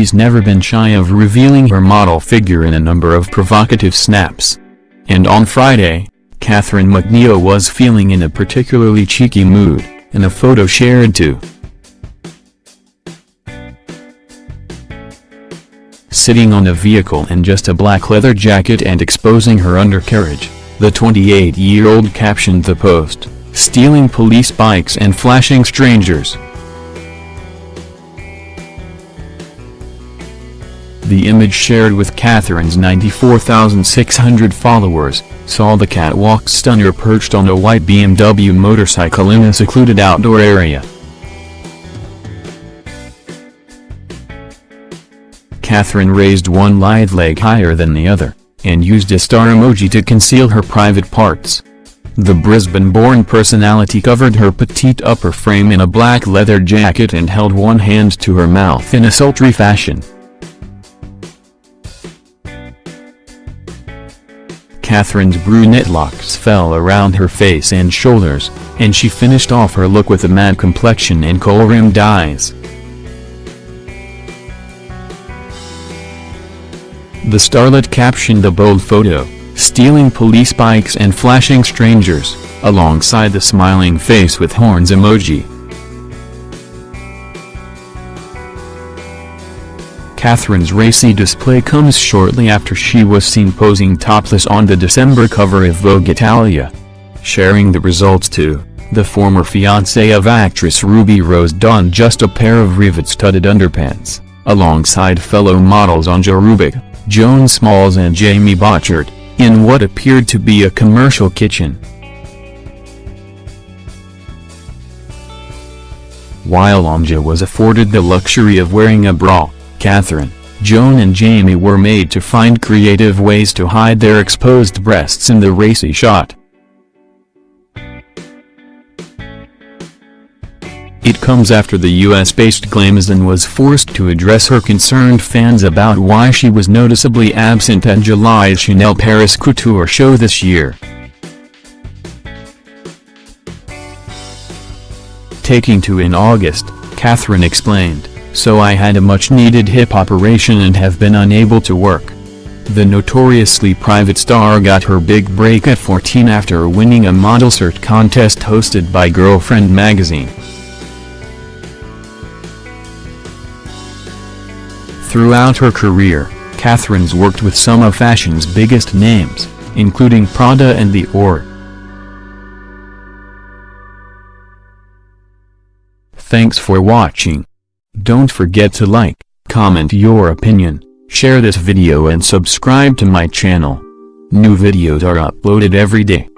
she's never been shy of revealing her model figure in a number of provocative snaps. And on Friday, Catherine McNeil was feeling in a particularly cheeky mood, in a photo shared to Sitting on a vehicle in just a black leather jacket and exposing her undercarriage, the 28-year-old captioned the post, stealing police bikes and flashing strangers. The image shared with Catherine's 94,600 followers, saw the catwalk stunner perched on a white BMW motorcycle in a secluded outdoor area. Catherine raised one lithe leg higher than the other, and used a star emoji to conceal her private parts. The Brisbane-born personality covered her petite upper frame in a black leather jacket and held one hand to her mouth in a sultry fashion. Catherine's brunette locks fell around her face and shoulders, and she finished off her look with a matte complexion and kohl-rimmed eyes. The starlet captioned the bold photo, stealing police bikes and flashing strangers, alongside the smiling face with horns emoji. Catherine's racy display comes shortly after she was seen posing topless on the December cover of Vogue Italia. Sharing the results too, the former fiancé of actress Ruby Rose donned just a pair of rivet-studded underpants, alongside fellow models Anja Rubik, Joan Smalls and Jamie Bochert, in what appeared to be a commercial kitchen. While Anja was afforded the luxury of wearing a bra, Catherine, Joan and Jamie were made to find creative ways to hide their exposed breasts in the racy shot. It comes after the US-based Glamazon was forced to address her concerned fans about why she was noticeably absent at July's Chanel Paris Couture show this year. Taking to in August, Catherine explained so I had a much-needed hip operation and have been unable to work. The notoriously private star got her big break at 14 after winning a model cert contest hosted by Girlfriend magazine. Throughout her career, Catherine's worked with some of fashion's biggest names, including Prada and Dior. Thanks for watching. Don't forget to like, comment your opinion, share this video and subscribe to my channel. New videos are uploaded every day.